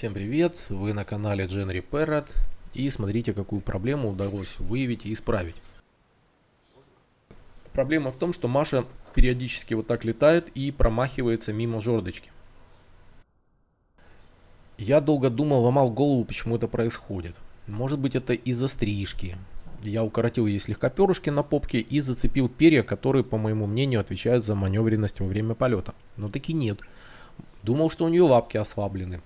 Всем привет, вы на канале Gen Repaired и смотрите какую проблему удалось выявить и исправить. Проблема в том, что Маша периодически вот так летает и промахивается мимо жердочки. Я долго думал, ломал голову, почему это происходит. Может быть это из-за стрижки. Я укоротил ей слегка перышки на попке и зацепил перья, которые, по моему мнению, отвечают за маневренность во время полета. Но таки нет. Думал, что у нее лапки ослаблены.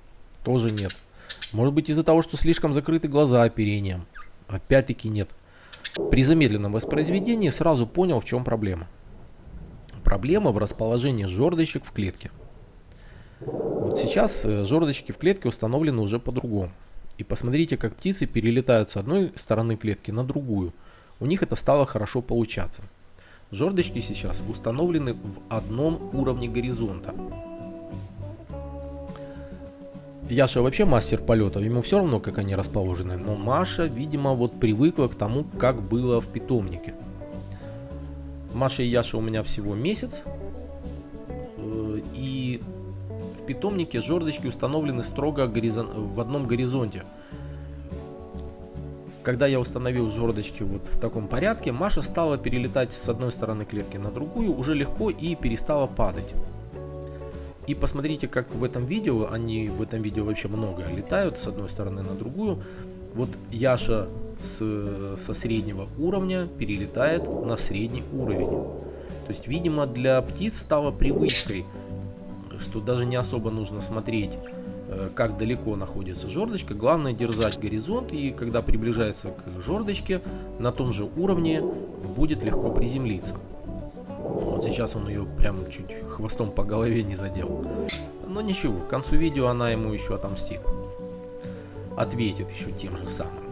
Тоже нет. Может быть из-за того, что слишком закрыты глаза оперением. Опять-таки нет. При замедленном воспроизведении сразу понял, в чем проблема. Проблема в расположении жердочек в клетке. Вот сейчас э, жердочки в клетке установлены уже по-другому. И посмотрите, как птицы перелетают с одной стороны клетки на другую. У них это стало хорошо получаться. Жердочки сейчас установлены в одном уровне горизонта. Яша вообще мастер полетов, ему все равно, как они расположены. Но Маша, видимо, вот привыкла к тому, как было в питомнике. Маша и Яша у меня всего месяц. Э, и в питомнике жердочки установлены строго горизон... в одном горизонте. Когда я установил жердочки вот в таком порядке, Маша стала перелетать с одной стороны клетки на другую уже легко и перестала падать. И посмотрите, как в этом видео, они в этом видео вообще много летают с одной стороны на другую. Вот Яша с, со среднего уровня перелетает на средний уровень. То есть, видимо, для птиц стало привычкой, что даже не особо нужно смотреть, э, как далеко находится жердочка. Главное держать горизонт, и когда приближается к жердочке, на том же уровне будет легко приземлиться. Вот сейчас он ее прям чуть хвостом по голове не задел. Но ничего, к концу видео она ему еще отомстит. Ответит еще тем же самым.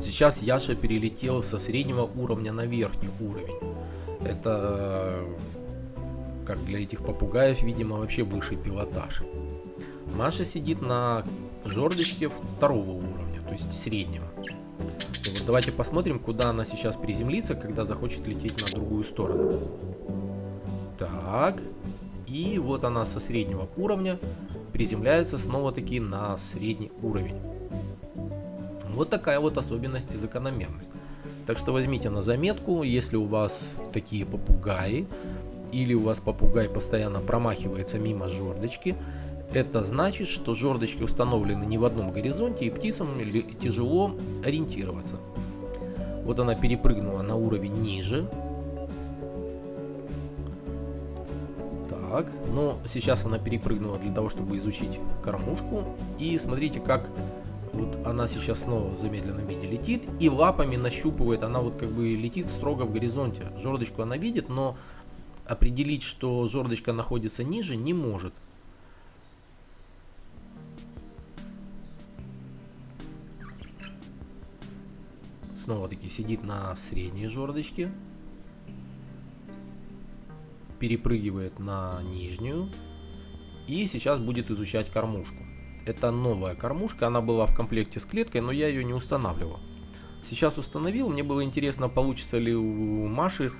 Вот сейчас Яша перелетел со среднего уровня на верхний уровень. Это как для этих попугаев, видимо, вообще высший пилотаж. Маша сидит на жердочке второго уровня, то есть среднего. Вот давайте посмотрим, куда она сейчас приземлится, когда захочет лететь на другую сторону. Так, и вот она со среднего уровня приземляется снова-таки на средний уровень. Вот такая вот особенность и закономерность. Так что возьмите на заметку, если у вас такие попугаи, или у вас попугай постоянно промахивается мимо жердочки, это значит, что жердочки установлены не в одном горизонте, и птицам тяжело ориентироваться. Вот она перепрыгнула на уровень ниже. Так, но сейчас она перепрыгнула для того, чтобы изучить кормушку. И смотрите, как вот она сейчас снова в замедленном виде летит и лапами нащупывает, она вот как бы летит строго в горизонте. Жердочку она видит, но определить, что жердочка находится ниже, не может. Снова таки сидит на средней жердочке. Перепрыгивает на нижнюю. И сейчас будет изучать кормушку. Это новая кормушка, она была в комплекте с клеткой, но я ее не устанавливал. Сейчас установил, мне было интересно, получится ли у Маши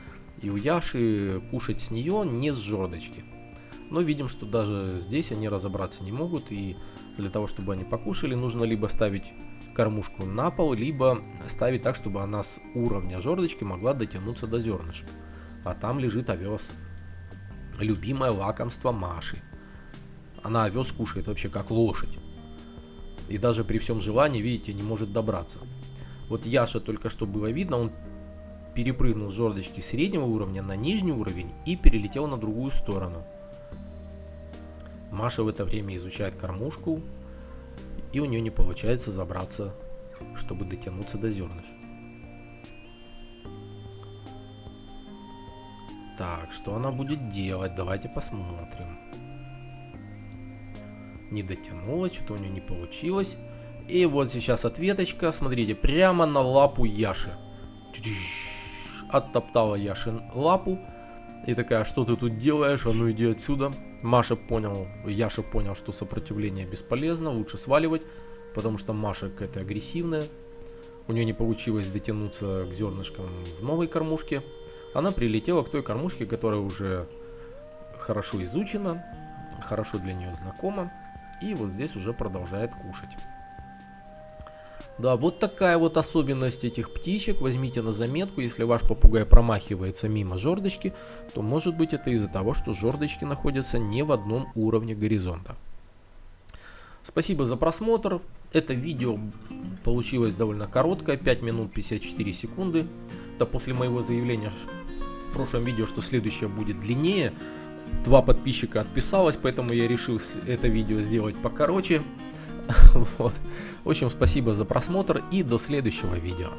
и у Яши кушать с нее не с жердочки. Но видим, что даже здесь они разобраться не могут, и для того, чтобы они покушали, нужно либо ставить кормушку на пол, либо ставить так, чтобы она с уровня жердочки могла дотянуться до зернышек. А там лежит овес. Любимое лакомство Маши. Она овес кушает вообще как лошадь. И даже при всем желании, видите, не может добраться. Вот Яша только что было видно, он перепрыгнул с жердочки среднего уровня на нижний уровень и перелетел на другую сторону. Маша в это время изучает кормушку, и у нее не получается забраться, чтобы дотянуться до зернышек. Так, что она будет делать? Давайте посмотрим не дотянула, что-то у нее не получилось. И вот сейчас ответочка, смотрите, прямо на лапу Яши. Оттоптала Яшин лапу. И такая, что ты тут делаешь? А ну иди отсюда. Маша понял, Яша понял, что сопротивление бесполезно, лучше сваливать, потому что Маша какая-то агрессивная. У нее не получилось дотянуться к зернышкам в новой кормушке. Она прилетела к той кормушке, которая уже хорошо изучена, хорошо для нее знакома. И вот здесь уже продолжает кушать. Да, вот такая вот особенность этих птичек. Возьмите на заметку, если ваш попугай промахивается мимо жердочки, то может быть это из-за того, что жердочки находятся не в одном уровне горизонта. Спасибо за просмотр. Это видео получилось довольно короткое, 5 минут 54 секунды. Это после моего заявления в прошлом видео, что следующее будет длиннее. Два подписчика отписалось, поэтому я решил это видео сделать покороче. Вот. В общем, спасибо за просмотр и до следующего видео.